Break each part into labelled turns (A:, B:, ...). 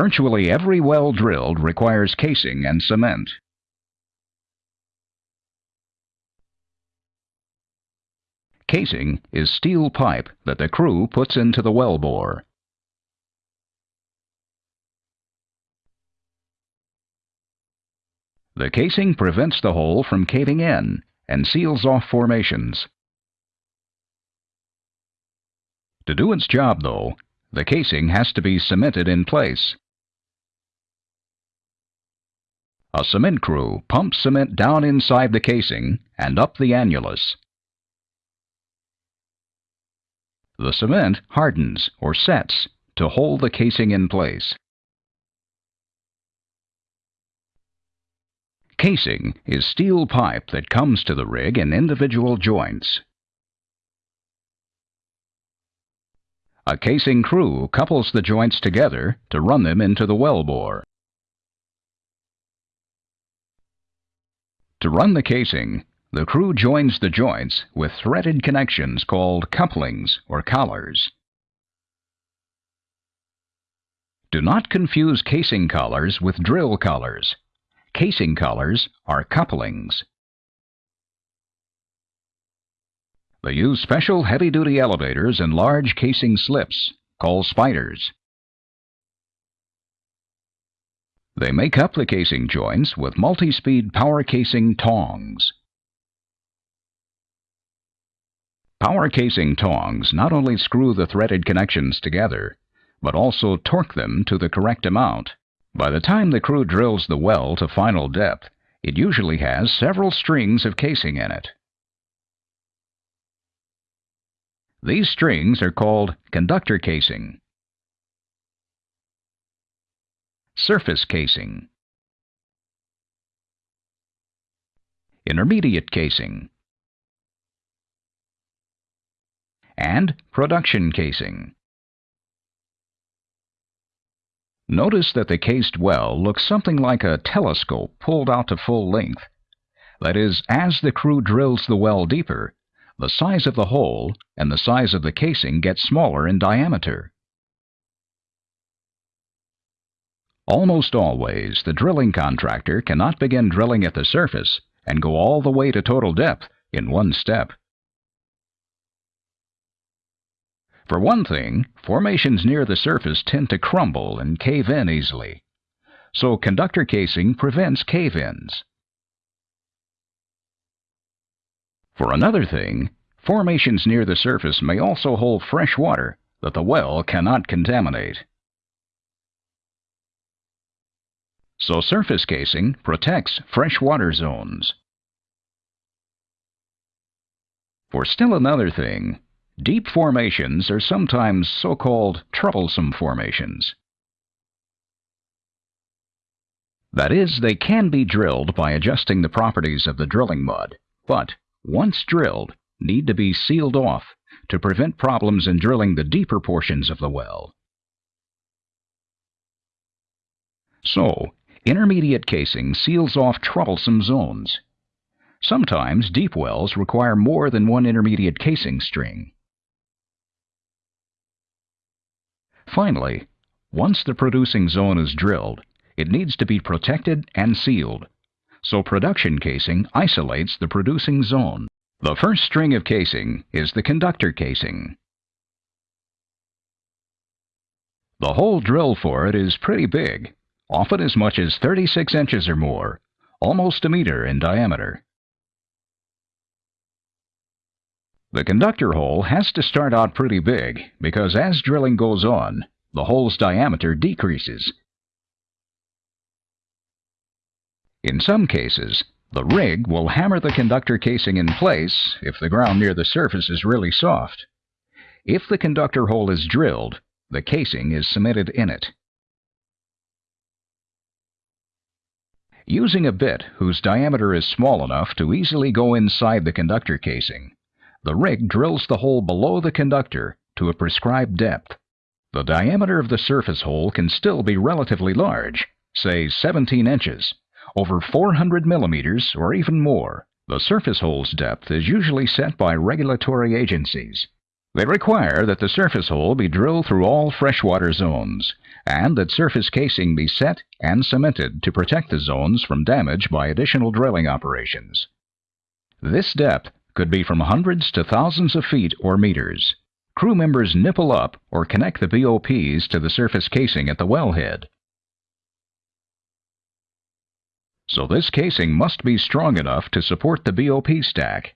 A: Virtually every well drilled requires casing and cement. Casing is steel pipe that the crew puts into the well bore. The casing prevents the hole from caving in and seals off formations. To do its job, though, the casing has to be cemented in place. A cement crew pumps cement down inside the casing and up the annulus. The cement hardens or sets to hold the casing in place. Casing is steel pipe that comes to the rig in individual joints. A casing crew couples the joints together to run them into the wellbore. To run the casing, the crew joins the joints with threaded connections called couplings or collars. Do not confuse casing collars with drill collars. Casing collars are couplings. They use special heavy-duty elevators and large casing slips, called spiders. They make up the casing joints with multi-speed power casing tongs. Power casing tongs not only screw the threaded connections together, but also torque them to the correct amount. By the time the crew drills the well to final depth, it usually has several strings of casing in it. These strings are called conductor casing, surface casing, intermediate casing, and production casing. Notice that the cased well looks something like a telescope pulled out to full length. That is, as the crew drills the well deeper, the size of the hole and the size of the casing get smaller in diameter. Almost always, the drilling contractor cannot begin drilling at the surface and go all the way to total depth in one step. For one thing, formations near the surface tend to crumble and cave in easily. So conductor casing prevents cave-ins. For another thing, formations near the surface may also hold fresh water that the well cannot contaminate. So surface casing protects freshwater zones. For still another thing, Deep formations are sometimes so-called troublesome formations. That is, they can be drilled by adjusting the properties of the drilling mud, but, once drilled, need to be sealed off to prevent problems in drilling the deeper portions of the well. So, intermediate casing seals off troublesome zones. Sometimes deep wells require more than one intermediate casing string. Finally, once the producing zone is drilled, it needs to be protected and sealed. So production casing isolates the producing zone. The first string of casing is the conductor casing. The hole drilled for it is pretty big, often as much as 36 inches or more, almost a meter in diameter. The conductor hole has to start out pretty big because as drilling goes on, the hole's diameter decreases. In some cases, the rig will hammer the conductor casing in place if the ground near the surface is really soft. If the conductor hole is drilled, the casing is cemented in it. Using a bit whose diameter is small enough to easily go inside the conductor casing, the rig drills the hole below the conductor to a prescribed depth. The diameter of the surface hole can still be relatively large, say 17 inches, over 400 millimeters or even more. The surface hole's depth is usually set by regulatory agencies. They require that the surface hole be drilled through all freshwater zones, and that surface casing be set and cemented to protect the zones from damage by additional drilling operations. This depth could be from hundreds to thousands of feet or meters. Crew members nipple up or connect the BOPs to the surface casing at the wellhead. So this casing must be strong enough to support the BOP stack.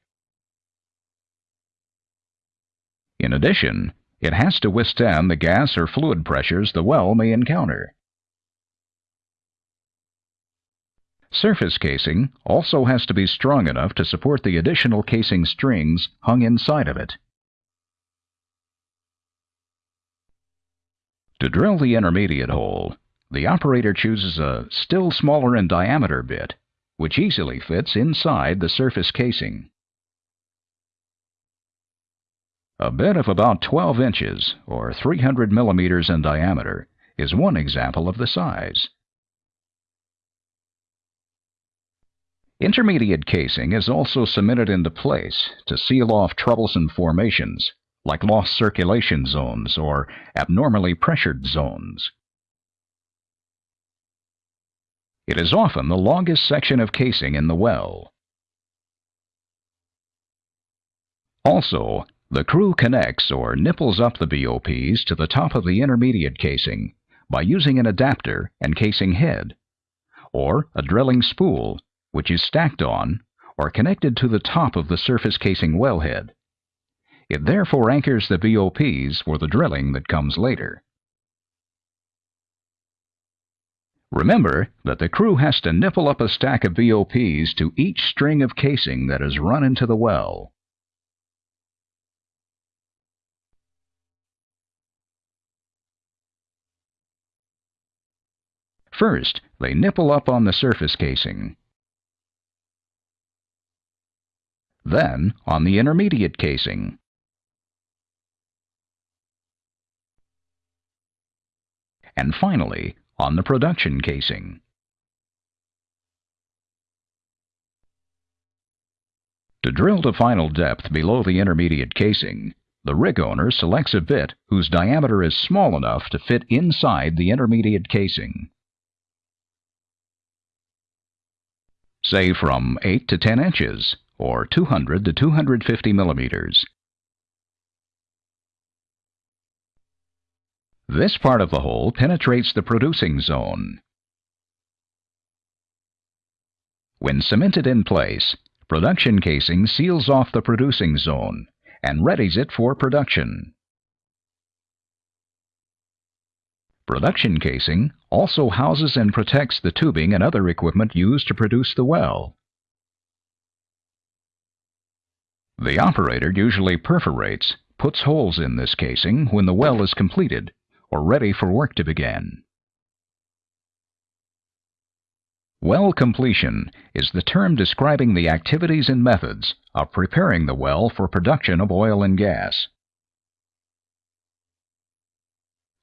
A: In addition, it has to withstand the gas or fluid pressures the well may encounter. Surface casing also has to be strong enough to support the additional casing strings hung inside of it. To drill the intermediate hole, the operator chooses a still smaller in diameter bit, which easily fits inside the surface casing. A bit of about 12 inches, or 300 millimeters in diameter, is one example of the size. Intermediate casing is also cemented into place to seal off troublesome formations, like lost circulation zones or abnormally pressured zones. It is often the longest section of casing in the well. Also, the crew connects or nipples up the BOPs to the top of the intermediate casing by using an adapter and casing head, or a drilling spool which is stacked on or connected to the top of the surface casing wellhead. It therefore anchors the BOPs for the drilling that comes later. Remember that the crew has to nipple up a stack of BOPs to each string of casing that is run into the well. First, they nipple up on the surface casing. then on the intermediate casing. And finally, on the production casing. To drill to final depth below the intermediate casing, the rig owner selects a bit whose diameter is small enough to fit inside the intermediate casing. Say from 8 to 10 inches, or 200 to 250 millimeters. This part of the hole penetrates the producing zone. When cemented in place, production casing seals off the producing zone and readies it for production. Production casing also houses and protects the tubing and other equipment used to produce the well. The operator usually perforates, puts holes in this casing when the well is completed or ready for work to begin. Well completion is the term describing the activities and methods of preparing the well for production of oil and gas.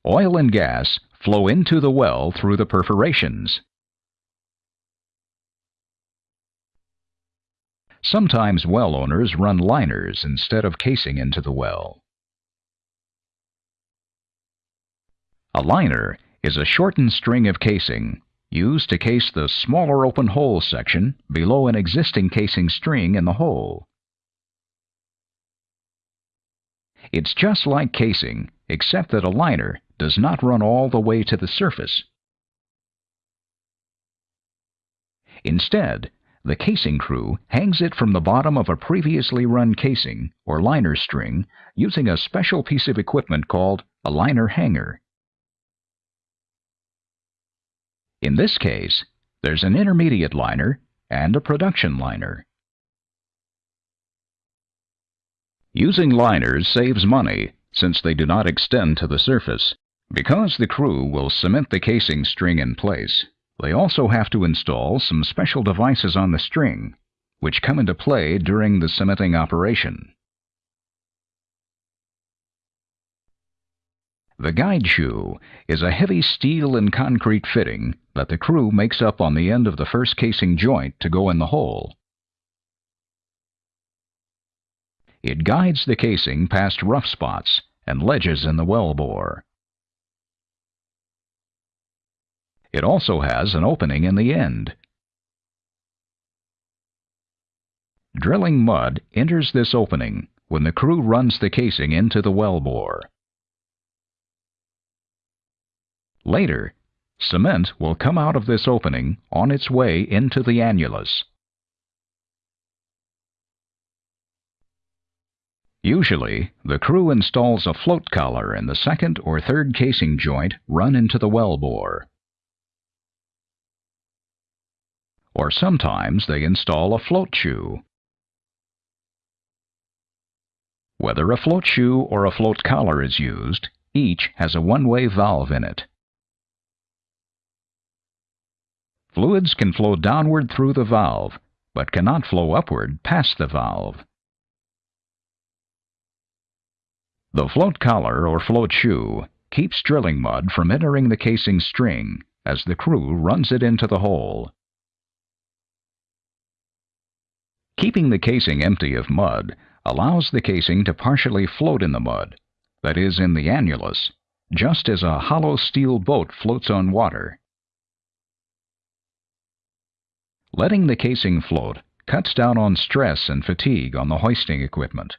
A: Oil and gas flow into the well through the perforations. Sometimes well owners run liners instead of casing into the well. A liner is a shortened string of casing used to case the smaller open hole section below an existing casing string in the hole. It's just like casing, except that a liner does not run all the way to the surface. Instead, the casing crew hangs it from the bottom of a previously run casing or liner string using a special piece of equipment called a liner hanger. In this case, there's an intermediate liner and a production liner. Using liners saves money since they do not extend to the surface. Because the crew will cement the casing string in place, they also have to install some special devices on the string, which come into play during the cementing operation. The guide shoe is a heavy steel and concrete fitting that the crew makes up on the end of the first casing joint to go in the hole. It guides the casing past rough spots and ledges in the well bore. It also has an opening in the end. Drilling mud enters this opening when the crew runs the casing into the well bore. Later, cement will come out of this opening on its way into the annulus. Usually, the crew installs a float collar in the second or third casing joint run into the well bore. Or sometimes they install a float shoe. Whether a float shoe or a float collar is used, each has a one-way valve in it. Fluids can flow downward through the valve, but cannot flow upward past the valve. The float collar or float shoe keeps drilling mud from entering the casing string as the crew runs it into the hole. Keeping the casing empty of mud allows the casing to partially float in the mud, that is, in the annulus, just as a hollow steel boat floats on water. Letting the casing float cuts down on stress and fatigue on the hoisting equipment.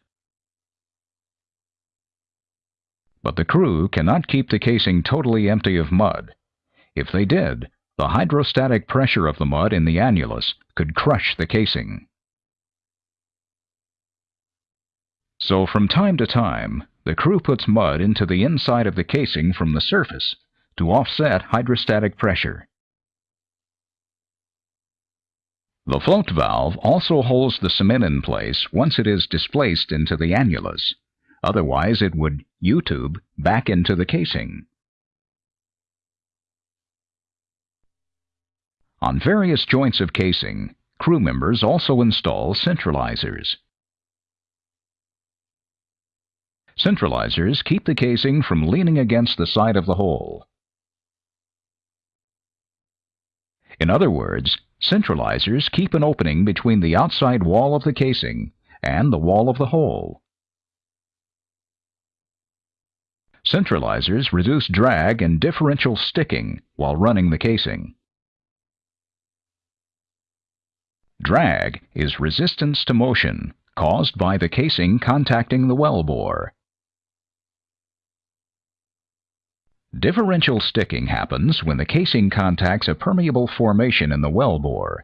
A: But the crew cannot keep the casing totally empty of mud. If they did, the hydrostatic pressure of the mud in the annulus could crush the casing. So from time to time, the crew puts mud into the inside of the casing from the surface to offset hydrostatic pressure. The float valve also holds the cement in place once it is displaced into the annulus. Otherwise, it would U-tube back into the casing. On various joints of casing, crew members also install centralizers. Centralizers keep the casing from leaning against the side of the hole. In other words, centralizers keep an opening between the outside wall of the casing and the wall of the hole. Centralizers reduce drag and differential sticking while running the casing. Drag is resistance to motion caused by the casing contacting the wellbore. Differential sticking happens when the casing contacts a permeable formation in the wellbore,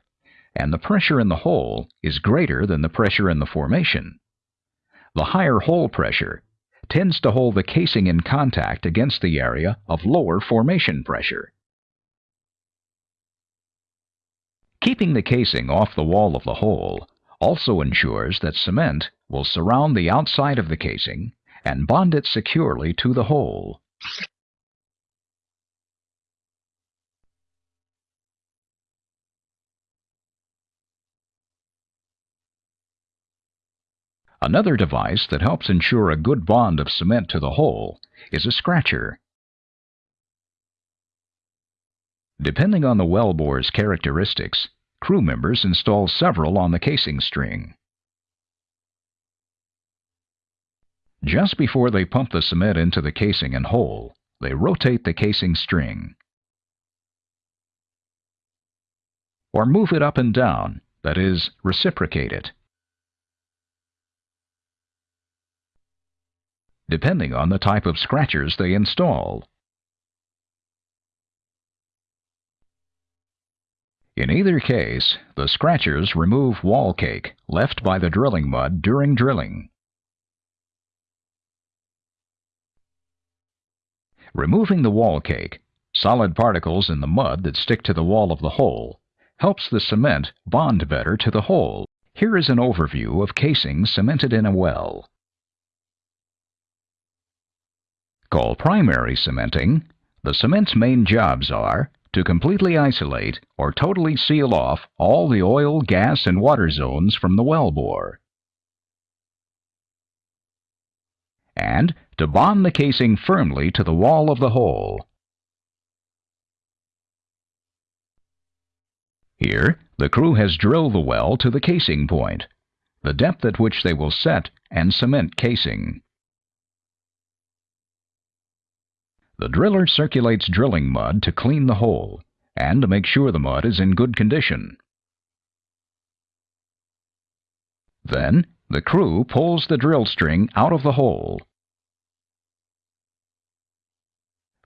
A: and the pressure in the hole is greater than the pressure in the formation. The higher hole pressure tends to hold the casing in contact against the area of lower formation pressure. Keeping the casing off the wall of the hole also ensures that cement will surround the outside of the casing and bond it securely to the hole. Another device that helps ensure a good bond of cement to the hole is a scratcher. Depending on the wellbore's characteristics, crew members install several on the casing string. Just before they pump the cement into the casing and hole, they rotate the casing string. Or move it up and down, that is, reciprocate it. Depending on the type of scratchers they install. In either case, the scratchers remove wall cake left by the drilling mud during drilling. Removing the wall cake, solid particles in the mud that stick to the wall of the hole, helps the cement bond better to the hole. Here is an overview of casings cemented in a well. Called primary cementing, the cement's main jobs are to completely isolate or totally seal off all the oil, gas, and water zones from the wellbore, and to bond the casing firmly to the wall of the hole. Here, the crew has drilled the well to the casing point. The depth at which they will set and cement casing. The driller circulates drilling mud to clean the hole and to make sure the mud is in good condition. Then, the crew pulls the drill string out of the hole.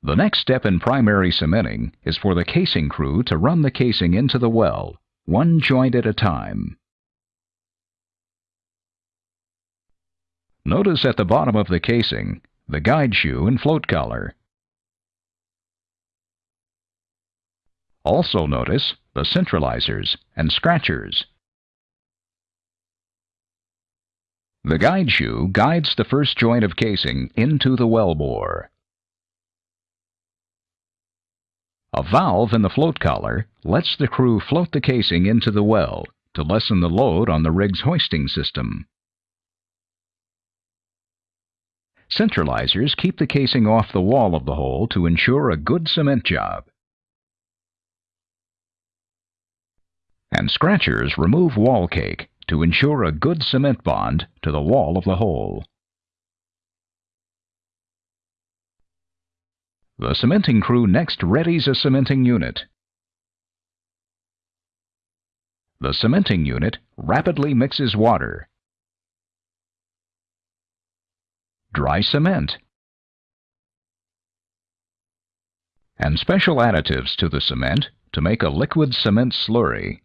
A: The next step in primary cementing is for the casing crew to run the casing into the well, one joint at a time. Notice at the bottom of the casing the guide shoe and float collar. Also notice the centralizers and scratchers. The guide shoe guides the first joint of casing into the well bore. A valve in the float collar lets the crew float the casing into the well to lessen the load on the rig's hoisting system. Centralizers keep the casing off the wall of the hole to ensure a good cement job. And scratchers remove wall cake to ensure a good cement bond to the wall of the hole. The cementing crew next readies a cementing unit. The cementing unit rapidly mixes water, dry cement, and special additives to the cement to make a liquid cement slurry.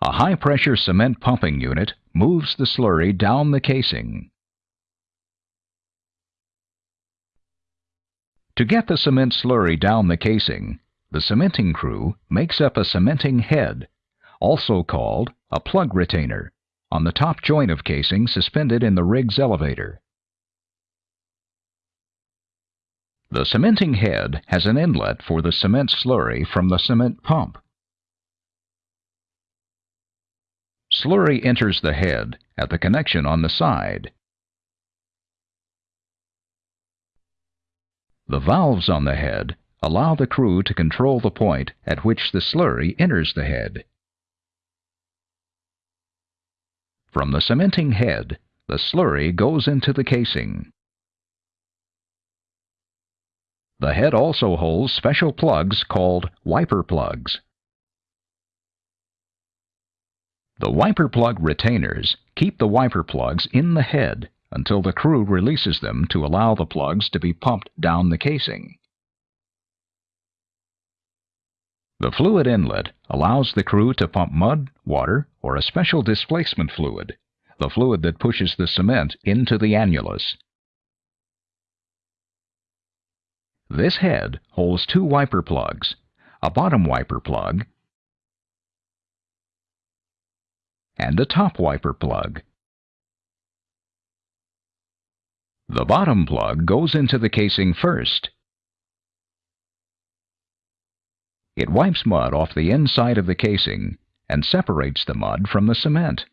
A: A high-pressure cement pumping unit moves the slurry down the casing. To get the cement slurry down the casing, the cementing crew makes up a cementing head, also called a plug retainer, on the top joint of casing suspended in the rig's elevator. The cementing head has an inlet for the cement slurry from the cement pump. Slurry enters the head at the connection on the side. The valves on the head allow the crew to control the point at which the slurry enters the head. From the cementing head, the slurry goes into the casing. The head also holds special plugs called wiper plugs. The wiper plug retainers keep the wiper plugs in the head until the crew releases them to allow the plugs to be pumped down the casing. The fluid inlet allows the crew to pump mud, water, or a special displacement fluid, the fluid that pushes the cement into the annulus. This head holds two wiper plugs, a bottom wiper plug and the top wiper plug. The bottom plug goes into the casing first. It wipes mud off the inside of the casing and separates the mud from the cement.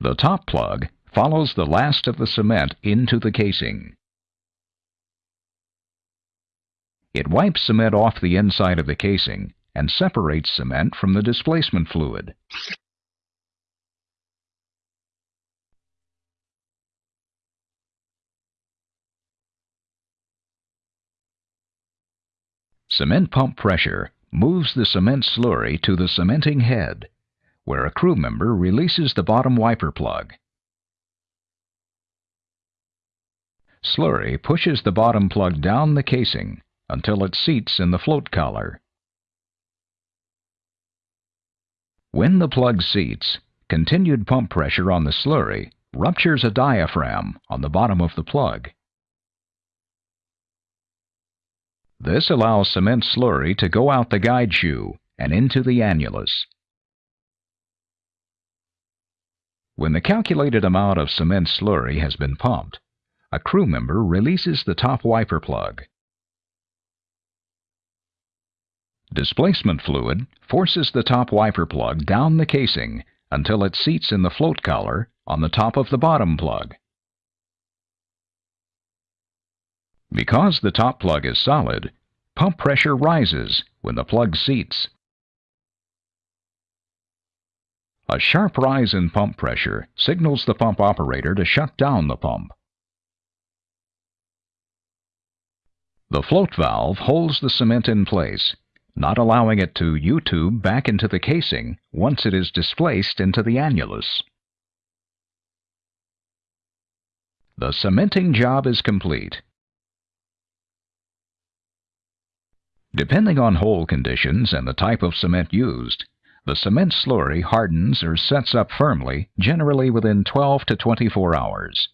A: The top plug follows the last of the cement into the casing. It wipes cement off the inside of the casing and separates cement from the displacement fluid. Cement pump pressure moves the cement slurry to the cementing head, where a crew member releases the bottom wiper plug. Slurry pushes the bottom plug down the casing until it seats in the float collar. When the plug seats, continued pump pressure on the slurry ruptures a diaphragm on the bottom of the plug. This allows cement slurry to go out the guide shoe and into the annulus. When the calculated amount of cement slurry has been pumped, a crew member releases the top wiper plug. Displacement fluid forces the top wiper plug down the casing until it seats in the float collar on the top of the bottom plug. Because the top plug is solid, pump pressure rises when the plug seats. A sharp rise in pump pressure signals the pump operator to shut down the pump. The float valve holds the cement in place, not allowing it to U-tube back into the casing once it is displaced into the annulus. The cementing job is complete. Depending on hole conditions and the type of cement used, the cement slurry hardens or sets up firmly generally within 12 to 24 hours.